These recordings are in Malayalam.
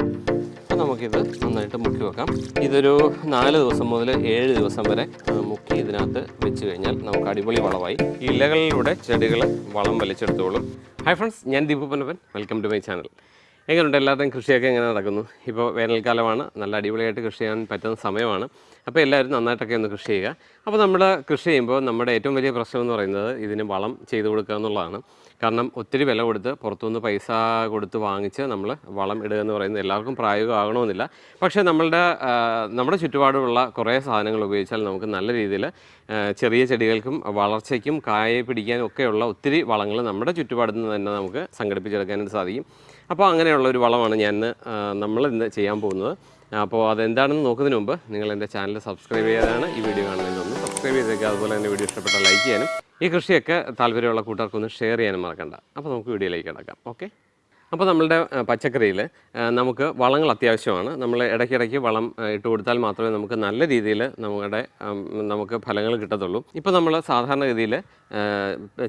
അപ്പോൾ നമുക്കിത് നന്നായിട്ട് മുക്കി വെക്കാം. ഇതൊരു നാല് ദിവസം മുതൽ ഏഴ് ദിവസം വരെ മുക്കി ഇതിനകത്ത് വെച്ച് കഴിഞ്ഞാൽ നമുക്ക് അടിപൊളി വളമായി. ഇലകളിലൂടെ ചെടികൾ വളം വലിച്ചെടുത്തോളും. ഹായ് ഫ്രണ്ട്സ് ഞാൻ Deepu Ponnappan. Welcome to my channel എങ്ങനെയുണ്ട് എല്ലാവരുടെയും കൃഷിയൊക്കെ എങ്ങനെ നടക്കുന്നു? ഇപ്പോൾ വേനൽക്കാലമാണ്. നല്ല അടിപൊളിയായിട്ട് കൃഷി ചെയ്യാൻ പറ്റുന്ന സമയമാണ്. അപ്പോൾ എല്ലാവരും നന്നായിട്ടൊക്കെ ഒന്ന് കൃഷി ചെയ്യുക. അപ്പോൾ നമ്മൾ കൃഷി ചെയ്യുമ്പോൾ നമ്മുടെ ഏറ്റവും വലിയ പ്രശ്നം എന്ന് പറയുന്നത് ഇതിന് വളം ചെയ്ത് കൊടുക്കുക എന്നുള്ളതാണ്. കാരണം ഒത്തിരി വില കൊടുത്ത് പുറത്തുനിന്ന് പൈസ കൊടുത്ത് വാങ്ങിച്ച് നമ്മൾ വളം ഇടുക എന്ന് പറയുന്നത് എല്ലാവർക്കും പ്രായോഗികമാകണമെന്നില്ല. പക്ഷേ നമ്മളുടെ നമ്മുടെ ചുറ്റുപാടുമുള്ള കുറേ സാധനങ്ങൾ ഉപയോഗിച്ചാൽ നമുക്ക് നല്ല രീതിയിൽ ചെറിയ ചെടികൾക്കും വളർച്ചയ്ക്കും കായ പിടിക്കാനും ഒക്കെയുള്ള ഒത്തിരി വളങ്ങൾ നമ്മുടെ ചുറ്റുപാടിൽ നിന്ന് തന്നെ നമുക്ക് സംഘടിപ്പിച്ചെടുക്കാനായിട്ട് സാധിക്കും. അപ്പോൾ അങ്ങനെയുള്ള ഒരു വളമാണ് ഞാൻ നമ്മൾ ഇന്ന് ചെയ്യാൻ പോകുന്നത്. അപ്പോൾ അതെന്താണെന്ന് നോക്കുന്നതിന് മുമ്പ് നിങ്ങൾ എന്റെ ചാനൽ സബ്സ്ക്രൈബ് ചെയ്യാതാണ് ഈ വീഡിയോ കാണുന്നതിനൊന്ന് സബ്സ്ക്രൈബ് ചെയ്തേക്കുക. അതുപോലെ തന്നെ വീഡിയോ ഇഷ്ടപ്പെട്ടാൽ ലൈക്ക് ചെയ്യാനും ഈ കൃഷിയൊക്കെ താല്പര്യമുള്ള കൂട്ടർക്കൊന്ന് ഷെയർ ചെയ്യാനും മറക്കണ്ട. അപ്പോൾ നമുക്ക് വീഡിയോയിലേക്ക് കിടക്കാം. ഓക്കെ? അപ്പോൾ നമ്മളുടെ പച്ചക്കറിയിൽ നമുക്ക് വളങ്ങൾ അത്യാവശ്യമാണ്. നമ്മൾ ഇടയ്ക്കിടയ്ക്ക് വളം ഇട്ട് കൊടുത്താൽ മാത്രമേ നമുക്ക് നല്ല രീതിയിൽ നമ്മുടെ നമുക്ക് ഫലങ്ങൾ കിട്ടത്തുള്ളൂ. ഇപ്പോൾ നമ്മൾ സാധാരണഗതിയിൽ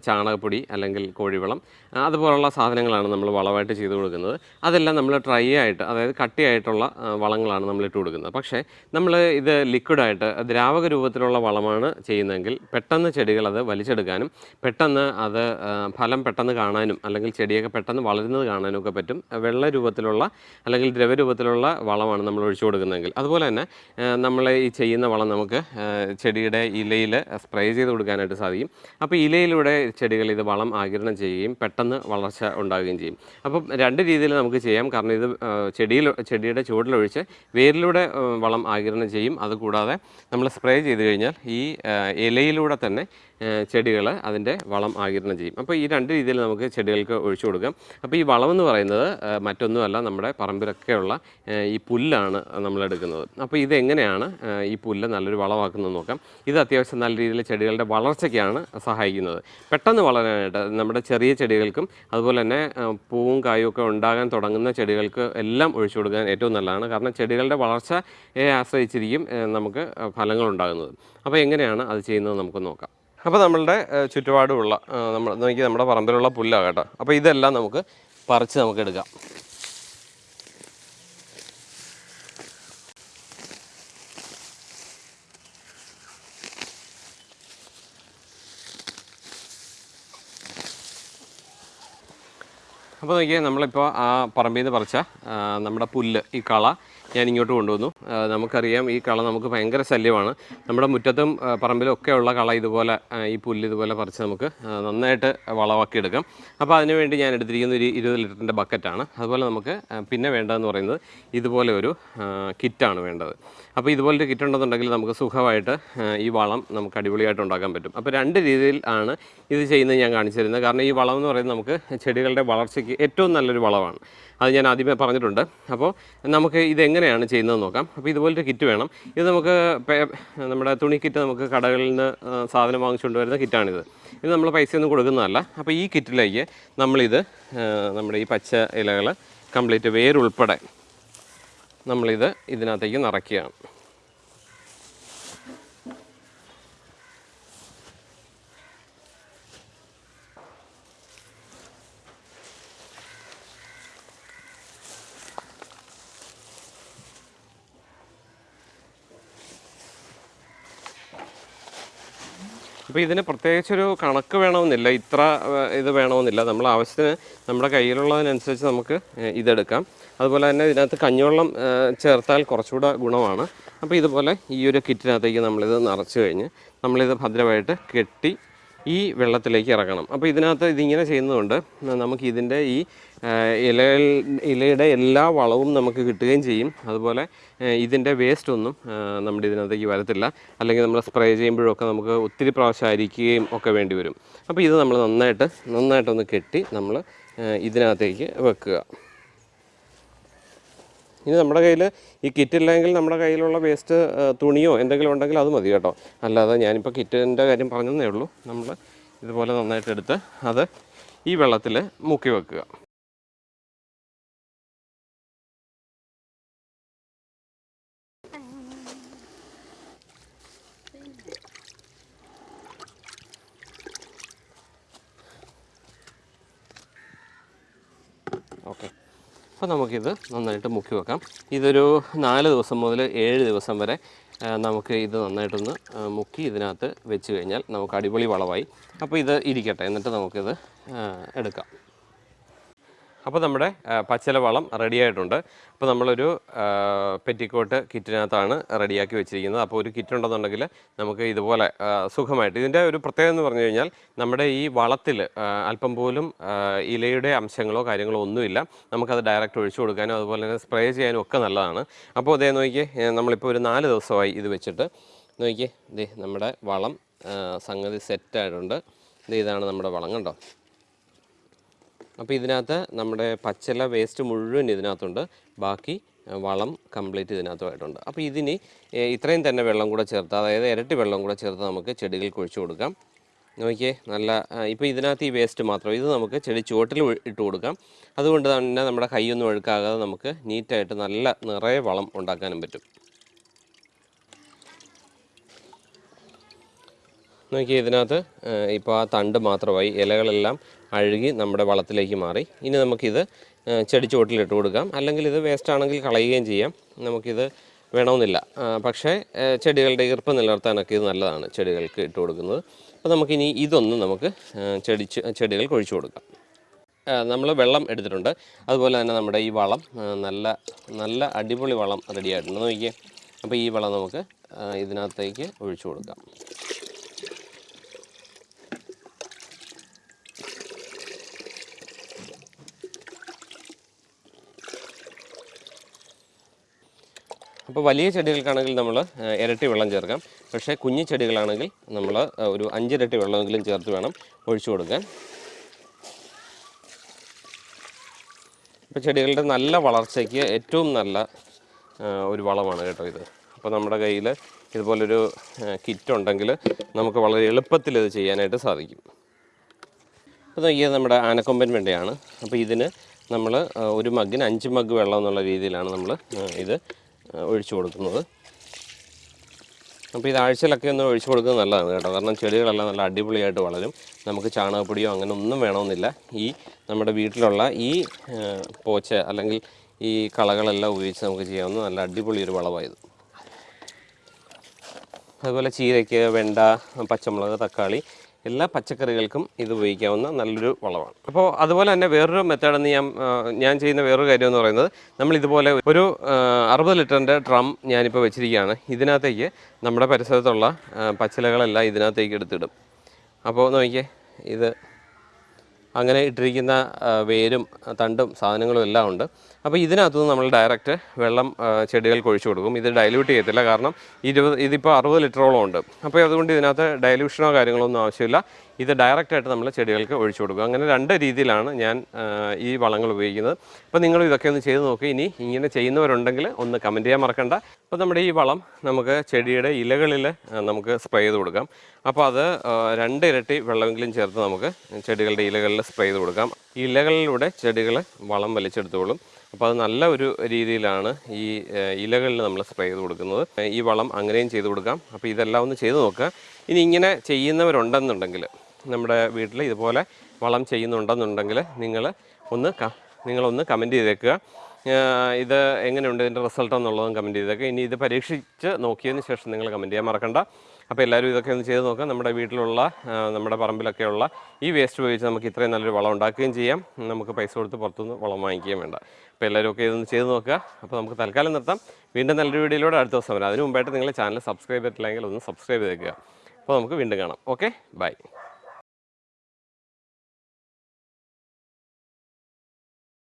ചാണകപ്പൊടി അല്ലെങ്കിൽ കോഴിവളം അതുപോലുള്ള സാധനങ്ങളാണ് നമ്മൾ വളമായിട്ട് ചെയ്തു കൊടുക്കുന്നത്. അതെല്ലാം നമ്മൾ ഡ്രൈ ആയിട്ട് അതായത് കട്ടിയായിട്ടുള്ള വളങ്ങളാണ് നമ്മൾ ഇട്ട് കൊടുക്കുന്നത്. പക്ഷേ നമ്മൾ ഇത് ലിക്വിഡായിട്ട് ദ്രാവക രൂപത്തിലുള്ള വളമാണ് ചെയ്യുന്നതെങ്കിൽ പെട്ടെന്ന് ചെടികൾ അത് വലിച്ചെടുക്കാനും പെട്ടെന്ന് അത് ഫലം പെട്ടെന്ന് കാണാനും അല്ലെങ്കിൽ ചെടിയൊക്കെ പെട്ടെന്ന് വളരുന്നത് കാണാനും ഒക്കെ പറ്റും. വെള്ള രൂപത്തിലുള്ള അല്ലെങ്കിൽ ദ്രവരൂപത്തിലുള്ള വളമാണ് നമ്മൾ ഒഴിച്ചു കൊടുക്കുന്നതെങ്കിൽ. അതുപോലെ തന്നെ നമ്മൾ ഈ ചെയ്യുന്ന വളം നമുക്ക് ചെടിയുടെ ഇലയിൽ സ്പ്രേ ചെയ്ത് കൊടുക്കാനായിട്ട് സാധിക്കും. അപ്പോൾ ഇലയിലൂടെ ചെടികൾ ഇത് വളം ആകിരണം ചെയ്യുകയും പെട്ടെന്ന് വളർച്ച ഉണ്ടാകുകയും ചെയ്യും. അപ്പം രണ്ട് രീതിയിൽ നമുക്ക് ചെയ്യാം. കാരണം ഇത് ചെടിയിൽ ചെടിയുടെ ചുവടിലൊഴിച്ച് വേരിലൂടെ വളം ആകിരണം ചെയ്യും. അതുകൂടാതെ നമ്മൾ സ്പ്രേ ചെയ്ത് കഴിഞ്ഞാൽ ഈ ഇലയിലൂടെ തന്നെ ചെടികൾ അതിന്റെ വളം ആകിരണം ചെയ്യും. അപ്പോൾ ഈ രണ്ട് രീതിയിൽ നമുക്ക് ചെടികൾക്ക് ഒഴിച്ചു കൊടുക്കാം. അപ്പോൾ ഈ വളം എന്ന് പറയുന്നത് മറ്റൊന്നുമല്ല നമ്മുടെ പറമ്പിലൊക്കെയുള്ള ഈ പുല്ലാണ് നമ്മളെടുക്കുന്നത് അപ്പോൾ ഇതെങ്ങനെയാണ് ഈ പുല്ല് നല്ലൊരു വളമാക്കുന്നത് നോക്കാം. ഇത് അത്യാവശ്യം നല്ല രീതിയിൽ ചെടികളുടെ വളർച്ചയ്ക്കാണ് സഹായിക്കുന്നത്. പെട്ടെന്ന് വളരാനായിട്ട് നമ്മുടെ ചെറിയ ചെടികൾക്കും അതുപോലെ തന്നെ പൂവും കായും ഒക്കെ ഉണ്ടാകാൻ തുടങ്ങുന്ന ചെടികൾക്ക് എല്ലാം ഒഴിച്ചു കൊടുക്കാൻ ഏറ്റവും നല്ലതാണ്. കാരണം ചെടികളുടെ വളർച്ചയെ ആശ്രയിച്ചിരിക്കും നമുക്ക് ഫലങ്ങൾ ഉണ്ടാകുന്നത്. അപ്പോൾ എങ്ങനെയാണ് അത് ചെയ്യുന്നത് നമുക്ക് നോക്കാം. അപ്പോൾ നമ്മളുടെ ചുറ്റുപാടുമുള്ള നമ്മൾ നോക്കി നമ്മുടെ പറമ്പിലുള്ള പുല്ലാണ് കേട്ടോ. അപ്പോൾ ഇതെല്ലാം നമുക്ക് പറിച്ച് നമുക്ക് എടുക്കാം. അപ്പോൾ നോക്കിയാൽ നമ്മളിപ്പോൾ ആ പറമ്പിൽ നിന്ന് പറിച്ച നമ്മുടെ പുല്ല് ഈ കള ഞാൻ ഇങ്ങോട്ട് കൊണ്ടുവന്നു നമുക്കറിയാം ഈ കള നമുക്ക് ഭയങ്കര ശല്യമാണ്. നമ്മുടെ മുറ്റത്തും പറമ്പിലും ഒക്കെ ഉള്ള കള ഇതുപോലെ ഈ പുല്ല് ഇതുപോലെ പറിച്ച് നമുക്ക് നന്നായിട്ട് വളമാക്കി എടുക്കാം അപ്പോൾ അതിനുവേണ്ടി ഞാൻ എടുത്തിരിക്കുന്ന ഒരു ഇരുപത് ലിറ്ററിന്റെ ബക്കറ്റാണ്. അതുപോലെ നമുക്ക് പിന്നെ വേണ്ടതെന്ന് പറയുന്നത് ഇതുപോലെ ഒരു കിറ്റാണ് വേണ്ടത്. അപ്പോൾ ഇതുപോലൊരു കിറ്റ് ഉണ്ടെന്നുണ്ടെങ്കിൽ നമുക്ക് സുഖമായിട്ട് ഈ വളം നമുക്ക് അടിപൊളിയായിട്ട് ഉണ്ടാക്കാൻ പറ്റും. അപ്പോൾ രണ്ട് രീതിയിൽ ആണ് ഇത് ചെയ്യുന്നത് ഞാൻ കാണിച്ചു തരുന്നത്. കാരണം ഈ വളം എന്ന് പറയുന്നത് നമുക്ക് ചെടികളുടെ വളർച്ചയ്ക്ക് ഏറ്റവും നല്ലൊരു വളമാണ്. അത് ഞാൻ ആദ്യമേ പറഞ്ഞിട്ടുണ്ട്. അപ്പോൾ നമുക്ക് ഇതെങ്ങനെയാണ് ചെയ്യുന്നത് നോക്കാം. അപ്പോൾ ഇതുപോലൊരു കിറ്റ് വേണം. ഇത് നമുക്ക് നമ്മുടെ തുണി കിറ്റ് നമുക്ക് കടകളിൽ നിന്ന് സാധനം വാങ്ങിച്ചുകൊണ്ട് വരുന്ന കിറ്റാണിത് ഇത് നമ്മൾ പൈസയൊന്നും കൊടുക്കുന്നതല്ല. അപ്പോൾ ഈ കിറ്റിലേക്ക് നമ്മളിത് നമ്മുടെ ഈ പച്ച ഇലകൾ കംപ്ലീറ്റ് വേരുൾപ്പെടെ നമ്മളിത് ഇതിനകത്തേക്ക് നിറയ്ക്കുകയാണ്. അപ്പോൾ ഇതിന് പ്രത്യേകിച്ചൊരു കണക്ക് വേണമെന്നില്ല. ഇത്ര ഇത് വേണമെന്നില്ല. നമ്മൾ ആവശ്യത്തിന് നമ്മുടെ കയ്യിലുള്ളതിനനുസരിച്ച് നമുക്ക് ഇതെടുക്കാം. അതുപോലെ തന്നെ ഇതിനകത്ത് കഞ്ഞിവെള്ളം ചേർത്താൽ കുറച്ചുകൂടെ ഗുണമാണ്. അപ്പോൾ ഇതുപോലെ ഈ ഒരു കിറ്റിനകത്തേക്ക് നമ്മളിത് നിറച്ച് കഴിഞ്ഞ് നമ്മളിത് ഭദ്രമായിട്ട് കെട്ടി ഈ വെള്ളത്തിലേക്ക് ഇറക്കണം അപ്പോൾ ഇതിനകത്ത് ഇതിങ്ങനെ ചെയ്യുന്നതുകൊണ്ട് നമുക്ക് ഇതിന്റെ ഈ ഇല ഇലയുടെ എല്ലാ വളവും നമുക്ക് കിട്ടുകയും ചെയ്യും. അതുപോലെ ഇതിന്റെ വേസ്റ്റ് ഒന്നും നമ്മുടെ ഇതിനകത്തേക്ക് വരത്തില്ല. അല്ലെങ്കിൽ നമ്മൾ സ്പ്രേ ചെയ്യുമ്പോഴൊക്കെ നമുക്ക് ഒത്തിരി പ്രാവശ്യം അരിക്കുകയും ഒക്കെ വേണ്ടി വരും. അപ്പോൾ ഇത് നമ്മൾ നന്നായിട്ട് നന്നായിട്ടൊന്ന് കെട്ടി നമ്മൾ ഇതിനകത്തേക്ക് വെക്കുക. ഇനി നമ്മുടെ കയ്യിൽ ഈ കിറ്റ് ഇല്ലെങ്കിൽ നമ്മുടെ കയ്യിലുള്ള വേസ്റ്റ് തുണിയോ എന്തെങ്കിലും ഉണ്ടെങ്കിൽ അത് മതി കേട്ടോ. അല്ലാതെ ഞാനിപ്പോൾ കിറ്റിന്റെ കാര്യം പറഞ്ഞതേ ഉള്ളൂ. നമ്മൾ ഇതുപോലെ നന്നായിട്ട് എടുത്ത് അത് ഈ വെള്ളത്തിൽ മുക്കി വെക്കുക. ഓക്കെ. അപ്പോൾ നമുക്കിത് നന്നായിട്ട് മുക്കി വെക്കാം. ഇതൊരു നാല് ദിവസം മുതൽ ഏഴ് ദിവസം വരെ നമുക്ക് ഇത് നന്നായിട്ടൊന്ന് മുക്കി ഇതിനകത്ത് വെച്ച് കഴിഞ്ഞാൽ നമുക്ക് അടിപൊളി വളമായി. അപ്പോൾ ഇത് ഇരിക്കട്ടെ എന്നിട്ട് നമുക്കിത് എടുക്കാം. അപ്പോൾ നമ്മുടെ പച്ചില വളം റെഡി ആയിട്ടുണ്ട്. അപ്പോൾ നമ്മളൊരു പെറ്റിക്കോട്ട് കിറ്റിനകത്താണ് റെഡിയാക്കി വെച്ചിരിക്കുന്നത്. അപ്പോൾ ഒരു കിറ്റ് ഉണ്ടെന്നുണ്ടെങ്കിൽ നമുക്ക് ഇതുപോലെ സുഖമായിട്ട്. ഇതിന്റെ ഒരു പ്രത്യേകത എന്ന് പറഞ്ഞു കഴിഞ്ഞാൽ നമ്മുടെ ഈ വളത്തിൽ അല്പം പോലും ഇലയുടെ അംശങ്ങളോ കാര്യങ്ങളോ ഒന്നുമില്ല. നമുക്കത് ഡയറക്റ്റ് ഒഴിച്ചു കൊടുക്കാനും അതുപോലെ തന്നെ സ്പ്രേ ചെയ്യാനും ഒക്കെ നല്ലതാണ്. അപ്പോൾ അതേ നോക്കിയേ ഏ, നമ്മളിപ്പോൾ ഒരു നാല് ദിവസമായി ഇത് വെച്ചിട്ട്. നോക്കിയേ ദേ നമ്മുടെ വളം സംഗതി സെറ്റായിട്ടുണ്ട് ഇത് ഇതാണ് നമ്മുടെ വളം കണ്ടോ? അപ്പോൾ ഇതിനകത്ത് നമ്മുടെ പച്ചില വേസ്റ്റ് മുഴുവൻ ഇതിനകത്തുണ്ട്. ബാക്കി വളം കംപ്ലീറ്റ് ഇതിനകത്തുമായിട്ടുണ്ട്. അപ്പോൾ ഇതിന് ഇത്രയും തന്നെ വെള്ളം കൂടെ ചേർത്ത് അതായത് ഇരട്ടി വെള്ളം കൂടെ ചേർത്ത് നമുക്ക് ചെടികൾക്ക് ഒഴിച്ചു കൊടുക്കാം. നോക്കിയേ നല്ല ഇപ്പോൾ ഇതിനകത്ത് ഈ വേസ്റ്റ് മാത്രം ഇത് നമുക്ക് ചെടി ചുവട്ടിൽ ഇട്ട് കൊടുക്കാം. അതുകൊണ്ട് തന്നെ നമ്മുടെ കൈയൊന്നും ഒഴുക്കാകാതെ നമുക്ക് നീറ്റായിട്ട് നല്ല നിറയെ വളം ഉണ്ടാക്കാനും പറ്റും. നോക്കി ഇതിനകത്ത് ഇപ്പോൾ ആ തണ്ട് മാത്രമായി ഇലകളെല്ലാം അഴുകി നമ്മുടെ വളത്തിലേക്ക് മാറി. ഇനി നമുക്കിത് ചെടിച്ചുവട്ടിലിട്ട് ചെടി കൊടുക്കാം. അല്ലെങ്കിൽ ഇത് വേസ്റ്റ് ആണെങ്കിൽ കളയുകയും ചെയ്യാം. നമുക്കിത് വേണമെന്നില്ല. പക്ഷേ ചെടികളുടെ ഈർപ്പ് നിലനിർത്താനൊക്കെ ഇത് നല്ലതാണ് ചെടികൾക്ക് ഇട്ട് കൊടുക്കുന്നത്. അപ്പോൾ നമുക്കിനി ഇതൊന്ന് നമുക്ക് ചെടി ചെടികൾക്ക് ഒഴിച്ചു കൊടുക്കാം. നമ്മൾ വെള്ളം എടുത്തിട്ടുണ്ട്. അതുപോലെ തന്നെ നമ്മുടെ ഈ വളം നല്ല നല്ല അടിപൊളി വളം റെഡിയായിട്ടുണ്ട്. നോക്കിയേ. അപ്പോൾ ഈ വളം നമുക്ക് ഇതിനകത്തേക്ക് ഒഴിച്ചു കൊടുക്കാം. അപ്പോൾ വലിയ ചെടികൾക്കാണെങ്കിൽ നമ്മൾ ഇരട്ടി വെള്ളം ചേർക്കാം. പക്ഷേ കുഞ്ഞു ചെടികളാണെങ്കിൽ നമ്മൾ ഒരു അഞ്ചിരട്ടി വെള്ളമെങ്കിലും ചേർത്ത് വേണം ഒഴിച്ചു കൊടുക്കാൻ. ഇപ്പോൾ ചെടികളുടെ നല്ല വളർച്ചയ്ക്ക് ഏറ്റവും നല്ല ഒരു വളമാണ് കേട്ടോ ഇത്. അപ്പോൾ നമ്മുടെ കയ്യിൽ ഇതുപോലൊരു കിറ്റ് ഉണ്ടെങ്കിൽ നമുക്ക് വളരെ എളുപ്പത്തിൽ ഇത് ചെയ്യാനായിട്ട് സാധിക്കും. അപ്പോൾ നോക്കിയത് നമ്മുടെ ആനക്കൊമ്പൻ വെണ്ടയാണ്. അപ്പോൾ ഇതിന് നമ്മൾ ഒരു മഗ്ഗിന് അഞ്ച് മഗ് വെള്ളം എന്നുള്ള രീതിയിലാണ് നമ്മൾ ഇത് ഒഴിച്ചു കൊടുക്കുന്നത്. അപ്പോൾ ഇത് ആഴ്ചയിലൊക്കെ ഒന്ന് ഒഴിച്ചു കൊടുക്കുന്നത് നല്ലതാണ് കേട്ടോ. കാരണം ചെടികളെല്ലാം നല്ല അടിപൊളിയായിട്ട് വളരും. നമുക്ക് ചാണകപ്പൊടിയോ അങ്ങനെ ഒന്നും വേണമെന്നില്ല. ഈ നമ്മുടെ വീട്ടിലുള്ള ഈ പോച്ച അല്ലെങ്കിൽ ഈ കളകളെല്ലാം ഉപയോഗിച്ച് നമുക്ക് ചെയ്യാവുന്ന നല്ല അടിപൊളി ഒരു വളമായത്. അതുപോലെ ചീരയ്ക്ക് വെണ്ട പച്ചമുളക് തക്കാളി എല്ലാ പച്ചക്കറികൾക്കും ഇത് ഉപയോഗിക്കാവുന്ന നല്ലൊരു വളമാണ് അപ്പോൾ അതുപോലെ തന്നെ വേറൊരു മെത്തേഡെന്ന് ഞാൻ ഞാൻ ചെയ്യുന്ന വേറൊരു കാര്യം എന്ന് പറയുന്നത് നമ്മൾ ഇതുപോലെ ഒരു അറുപത് ലിറ്ററിന്റെ ഡ്രം ഞാനിപ്പോൾ വെച്ചിരിക്കുകയാണ്. ഇതിനകത്തേക്ക് നമ്മുടെ പരിസരത്തുള്ള പച്ചിലകളെല്ലാം ഇതിനകത്തേക്ക് എടുത്തിടും. അപ്പോൾ നോക്കിയേ ഇത് അങ്ങനെ ഇട്ടിരിക്കുന്ന വേരും തണ്ടും സാധനങ്ങളും എല്ലാം ഉണ്ട്. അപ്പോൾ ഇതിനകത്തുനിന്ന് നമ്മൾ ഡയറക്റ്റ് വെള്ളം ചെടികൾക്ക് ഒഴിച്ചു കൊടുക്കും. ഇത് ഡൈല്യൂട്ട് ചെയ്യത്തില്ല. കാരണം ഇരുപത് ഇതിപ്പോൾ അറുപത് ലിറ്ററോളം ഉണ്ട്. അപ്പോൾ അതുകൊണ്ട് ഇതിനകത്ത് ഡൈല്യൂഷനോ കാര്യങ്ങളോ ഒന്നും ആവശ്യമില്ല. ഇത് ഡയറക്റ്റായിട്ട് നമ്മൾ ചെടികൾക്ക് ഒഴിച്ചു കൊടുക്കുക. അങ്ങനെ രണ്ട് രീതിയിലാണ് ഞാൻ ഈ വളങ്ങൾ ഉപയോഗിക്കുന്നത്. അപ്പോൾ നിങ്ങൾ ഇതൊക്കെ ഒന്ന് ചെയ്ത് നോക്കുക ഇനി ഇങ്ങനെ ചെയ്യുന്നവരുണ്ടെങ്കിൽ ഒന്ന് കമന്റ് ചെയ്യാൻ മറക്കണ്ട. അപ്പോൾ നമ്മുടെ ഈ വളം നമുക്ക് ചെടിയുടെ ഇലകളിൽ നമുക്ക് സ്പ്രേ ചെയ്ത് കൊടുക്കാം. അപ്പോൾ അത് രണ്ട് ഇരട്ടി വെള്ളമെങ്കിലും ചേർത്ത് നമുക്ക് ചെടികളുടെ ഇലകളിൽ സ്പ്രേ ചെയ്ത് കൊടുക്കാം. ഇലകളിലൂടെ ചെടികൾ വളം വലിച്ചെടുത്തോളും. അപ്പോൾ അത് നല്ല ഒരു രീതിയിലാണ് ഈ ഇലകളിൽ നമ്മൾ സ്പ്രേ ചെയ്ത് കൊടുക്കുന്നത്. ഈ വളം അങ്ങനെയും ചെയ്ത് കൊടുക്കാം. അപ്പോൾ ഇതെല്ലാം ഒന്ന് ചെയ്ത് നോക്കുക ഇനി ഇങ്ങനെ ചെയ്യുന്നവരുണ്ടെന്നുണ്ടെങ്കിൽ നമ്മുടെ വീട്ടിൽ ഇതുപോലെ വളം ചെയ്യുന്നുണ്ടെന്നുണ്ടെങ്കിൽ നിങ്ങൾ ഒന്ന് നിങ്ങളൊന്ന് കമന്റ് ചെയ്തേക്കുക. ഇത് എങ്ങനെയുണ്ട് ഇതിന്റെ റിസൾട്ട് എന്നുള്ളതും കമന്റ് ചെയ്തേക്കുക. ഇനി ഇത് പരീക്ഷിച്ച് നോക്കിയതിന് ശേഷം നിങ്ങൾ കമന്റ് ചെയ്യാൻ മറക്കണ്ട. അപ്പോൾ എല്ലാവരും ഇതൊക്കെ ഒന്ന് ചെയ്ത് നോക്കുക. നമ്മുടെ വീട്ടിലുള്ള നമ്മുടെ പറമ്പിലൊക്കെയുള്ള ഈ വേസ്റ്റ് ഉപയോഗിച്ച് നമുക്ക് ഇത്രയും നല്ലൊരു വളം ഉണ്ടാക്കുകയും ചെയ്യാം. നമുക്ക് പൈസ കൊടുത്ത് പുറത്തുനിന്ന് വളം വാങ്ങിക്കുകയും വേണ്ട. അപ്പോൾ എല്ലാവരും ഒക്കെ ഇതൊന്ന് ചെയ്ത് നോക്കുക. അപ്പോൾ നമുക്ക് തൽക്കാലം നിർത്താം. വീണ്ടും നല്ലൊരു വീഡിയോയിലൂടെ അടുത്ത ദിവസം വരാം. അതിന് മുമ്പായിട്ട് നിങ്ങൾ ചാനൽ സബ്സ്ക്രൈബ് ചെയ്തിട്ടില്ലെങ്കിൽ ഒന്ന് സബ്സ്ക്രൈബ് ചെയ്തേക്കുക. അപ്പോൾ നമുക്ക് വീണ്ടും കാണാം. ഓക്കെ? ബൈ.